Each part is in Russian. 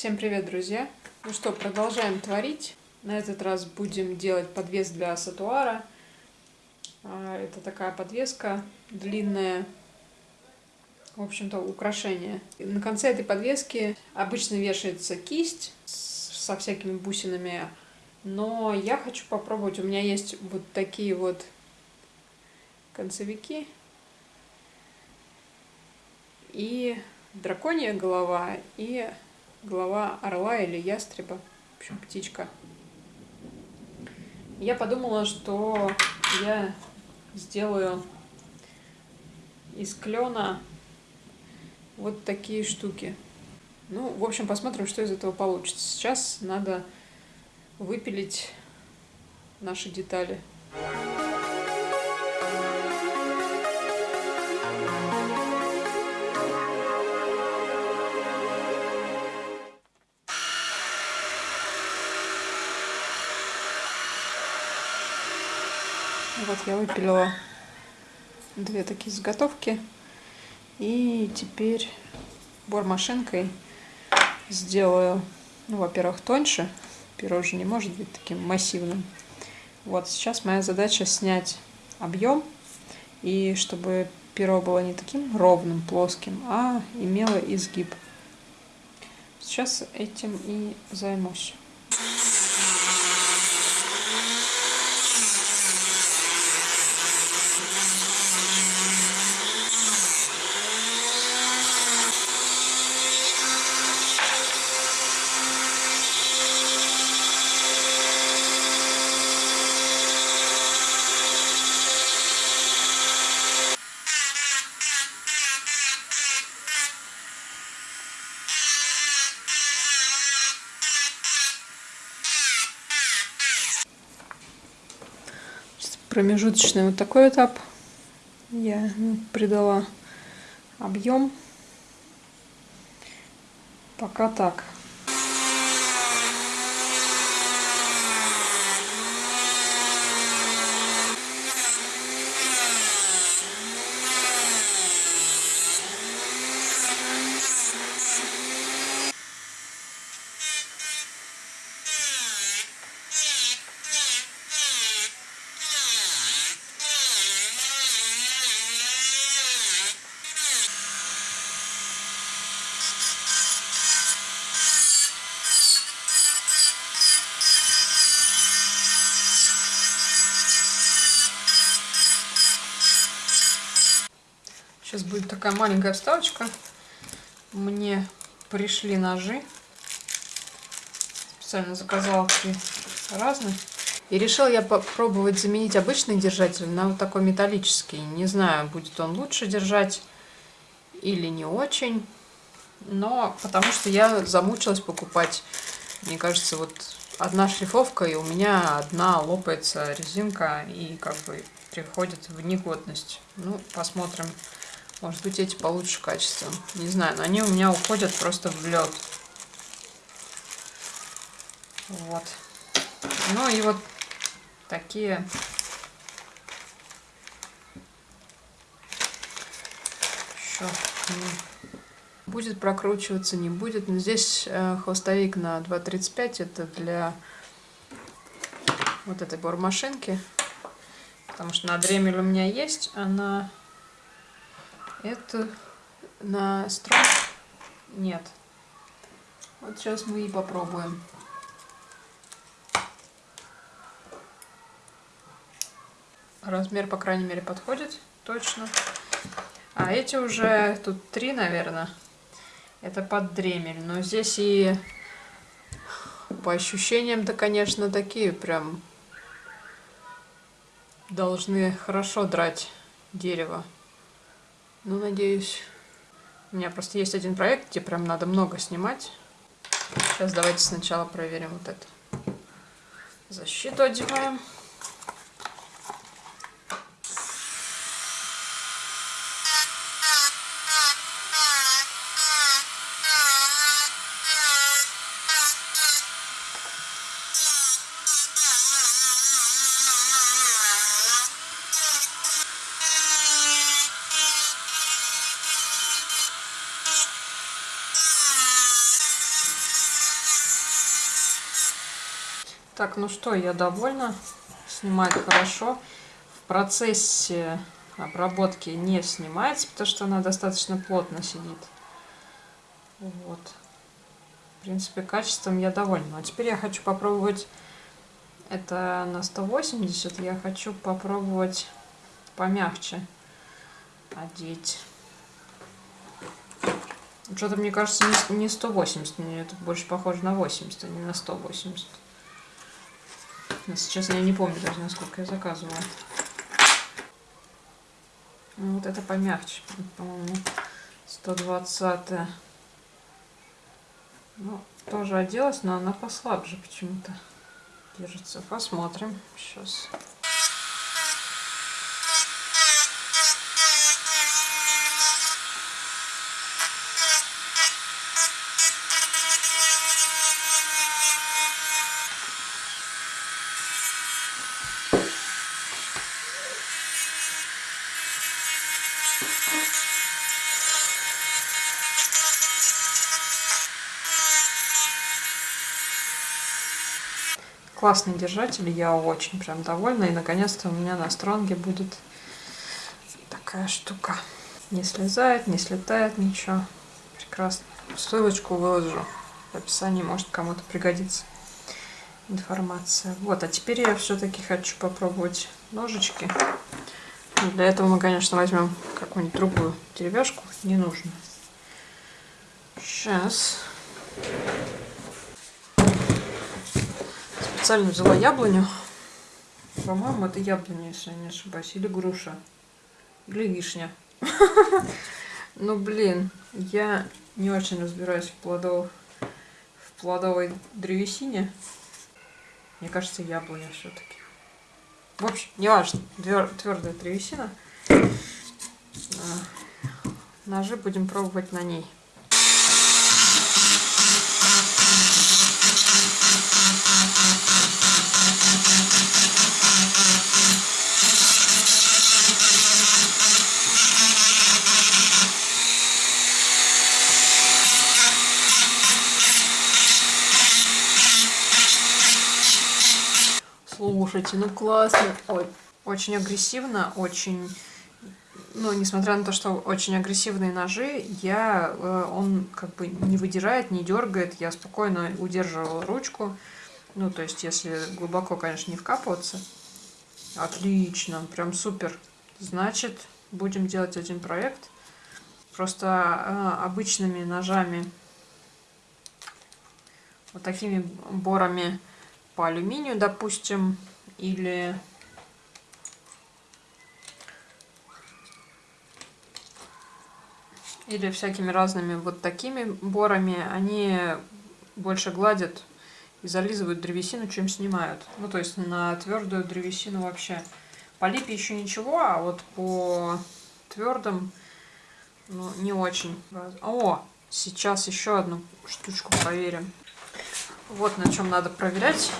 Всем привет, друзья! Ну что, продолжаем творить. На этот раз будем делать подвес для сатуара. А, это такая подвеска длинная, в общем-то, украшение. На конце этой подвески обычно вешается кисть со всякими бусинами, но я хочу попробовать. У меня есть вот такие вот концевики и драконья голова, и голова орла или ястреба, в общем, птичка. Я подумала, что я сделаю из клена вот такие штуки. Ну, в общем, посмотрим, что из этого получится. Сейчас надо выпилить наши детали. Вот я выпилила две такие заготовки. И теперь бормашинкой сделаю, ну, во-первых, тоньше. Перо же не может быть таким массивным. Вот сейчас моя задача снять объем. И чтобы перо было не таким ровным, плоским, а имело изгиб. Сейчас этим и займусь. Промежуточный вот такой этап. Я придала объем. Пока так. Сейчас будет такая маленькая вставочка. Мне пришли ножи. Специально заказала три разных. И решил я попробовать заменить обычный держатель на вот такой металлический. Не знаю, будет он лучше держать или не очень. Но потому что я замучилась покупать. Мне кажется, вот одна шлифовка, и у меня одна лопается резинка, и как бы приходит в негодность. Ну, посмотрим. Может быть, эти получше качеством. Не знаю, но они у меня уходят просто в лед. Вот. Ну и вот такие еще будет прокручиваться, не будет. Но здесь э, хвостовик на 2.35. Это для вот этой бормашинки. Потому что на дремель у меня есть, она это на строк нет. Вот сейчас мы и попробуем. Размер, по крайней мере, подходит точно. А эти уже, тут три, наверное. Это под дремель. Но здесь и по ощущениям-то, конечно, такие прям должны хорошо драть дерево. Ну, надеюсь. У меня просто есть один проект, где прям надо много снимать. Сейчас давайте сначала проверим вот это. Защиту одеваем. Так, ну что, я довольна. Снимает хорошо. В процессе обработки не снимается, потому что она достаточно плотно сидит. Вот. В принципе, качеством я довольна. А теперь я хочу попробовать... Это на 180. Я хочу попробовать помягче одеть. Что-то, мне кажется, не 180. Мне это больше похоже на 80, а не на 180. Сейчас я не помню даже, насколько я заказывала. Ну, вот это помягче, по-моему, 120 -е. Ну, тоже оделась, но она послабже почему-то держится. Посмотрим сейчас. Классный держатель, я очень прям довольна. И наконец-то у меня на стронге будет такая штука. Не слезает, не слетает ничего. Прекрасно. Ссылочку выложу в описании, может кому-то пригодится информация. Вот, а теперь я все-таки хочу попробовать ножички. Для этого мы, конечно, возьмем какую-нибудь другую деревяшку, не нужно. Сейчас. Специально взяла яблоню. По-моему, это яблоня, если я не ошибаюсь. Или груша. Или вишня. Ну, блин, я не очень разбираюсь в, плодов... в плодовой древесине. Мне кажется, яблоня все-таки. В общем, не важно. Твердая древесина. Ножи будем пробовать на ней. Слушайте, ну классно. Ой, очень агрессивно, очень... Ну, несмотря на то, что очень агрессивные ножи, я, э, он как бы не выдирает, не дергает. Я спокойно удерживала ручку. Ну, то есть, если глубоко, конечно, не вкапываться. Отлично, прям супер. Значит, будем делать один проект. Просто э, обычными ножами, вот такими борами по алюминию, допустим, или или всякими разными вот такими борами, они больше гладят и зализывают древесину, чем снимают. Ну, то есть на твердую древесину вообще. По липе еще ничего, а вот по твердым ну, не очень. О, сейчас еще одну штучку проверим. Вот на чем надо проверять.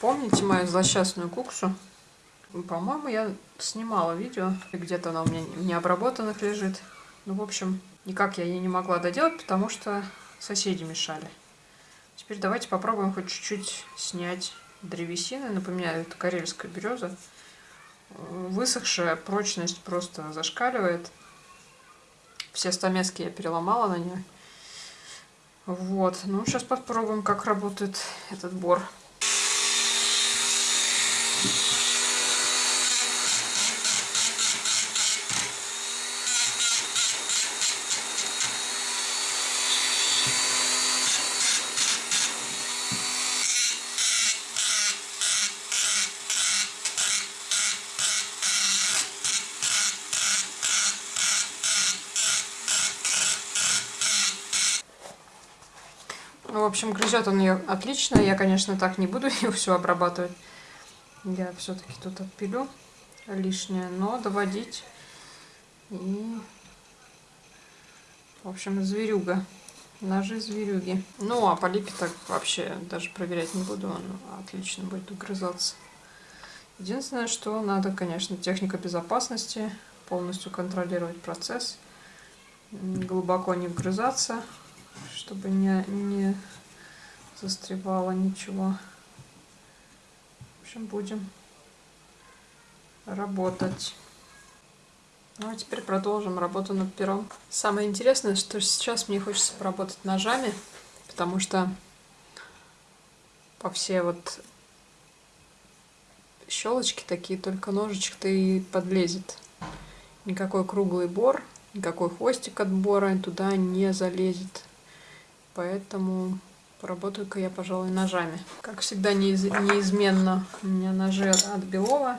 Помните мою злосчастную куксу? По-моему, я снимала видео. Где-то она у меня необработанных лежит. Ну, в общем, никак я ее не могла доделать, потому что соседи мешали. Теперь давайте попробуем хоть чуть-чуть снять древесины. Напоминаю, это карельская береза. Высохшая, прочность просто зашкаливает. Все стамески я переломала на нее. Вот, ну сейчас попробуем, как работает этот бор. Общем, грызет он ее отлично. Я, конечно, так не буду ее все обрабатывать. Я все-таки тут отпилю лишнее, но доводить. И, в общем, зверюга. Ножи зверюги. Ну, а по липе так вообще даже проверять не буду. Он отлично будет угрызаться. Единственное, что надо, конечно, техника безопасности. Полностью контролировать процесс. Глубоко не вгрызаться чтобы не, не застревало ничего. общем, будем работать. Ну а теперь продолжим работу над пером. Самое интересное, что сейчас мне хочется поработать ножами, потому что по все вот щелочки такие, только ножичек-то и подлезет. Никакой круглый бор, никакой хвостик от бора туда не залезет. Поэтому поработаю-ка я, пожалуй, ножами. Как всегда, неиз... неизменно у меня ножи от Белова.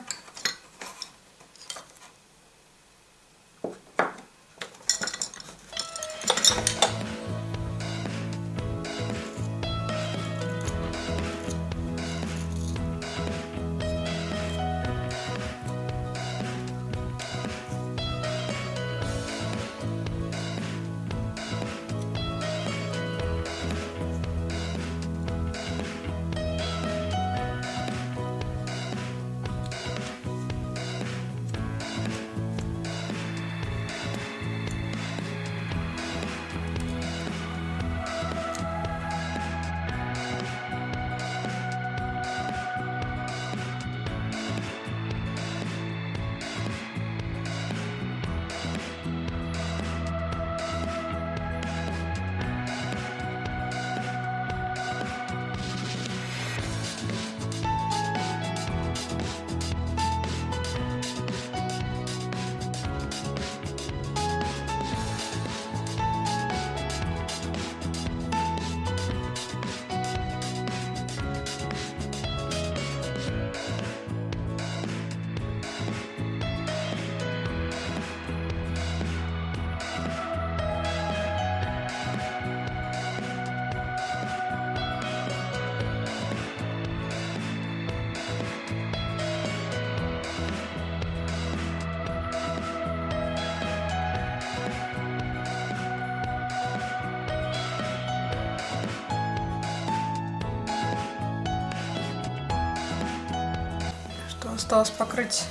Осталось покрыть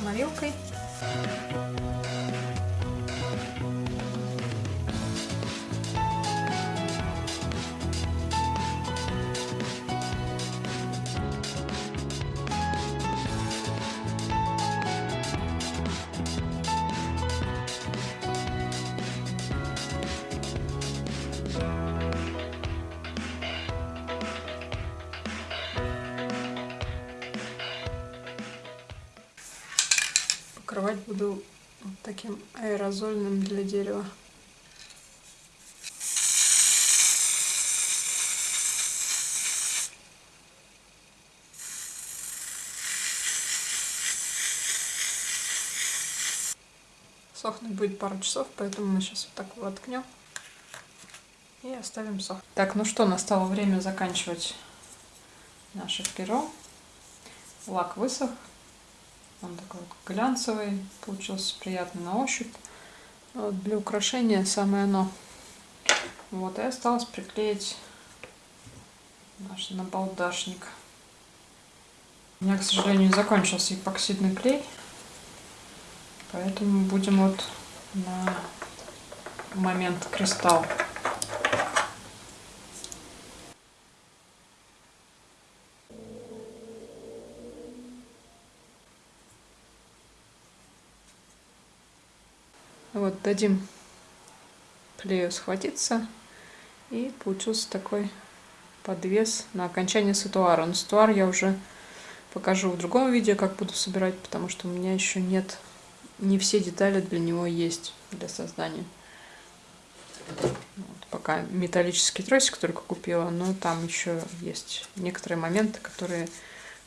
морилкой. Покрывать буду таким аэрозольным для дерева. Сохнуть будет пару часов, поэтому мы сейчас вот так воткнем и оставим сохнуть. Так, ну что, настало время заканчивать наше перо. Лак высох. Он такой глянцевый, получился приятный на ощупь. Вот для украшения самое оно. Вот, и осталось приклеить наш набалдашник. У меня, к сожалению, закончился эпоксидный клей. Поэтому будем вот на момент кристалл Вот, дадим клею схватиться. И получился такой подвес на окончание сатуара. Но сатуар я уже покажу в другом видео, как буду собирать, потому что у меня еще нет, не все детали для него есть для создания. Вот, пока металлический тросик только купила, но там еще есть некоторые моменты, которые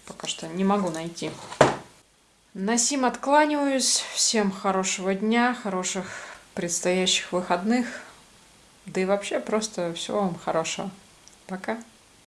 пока что не могу найти. На сим откланиваюсь. Всем хорошего дня, хороших предстоящих выходных. Да и вообще просто всего вам хорошего. Пока.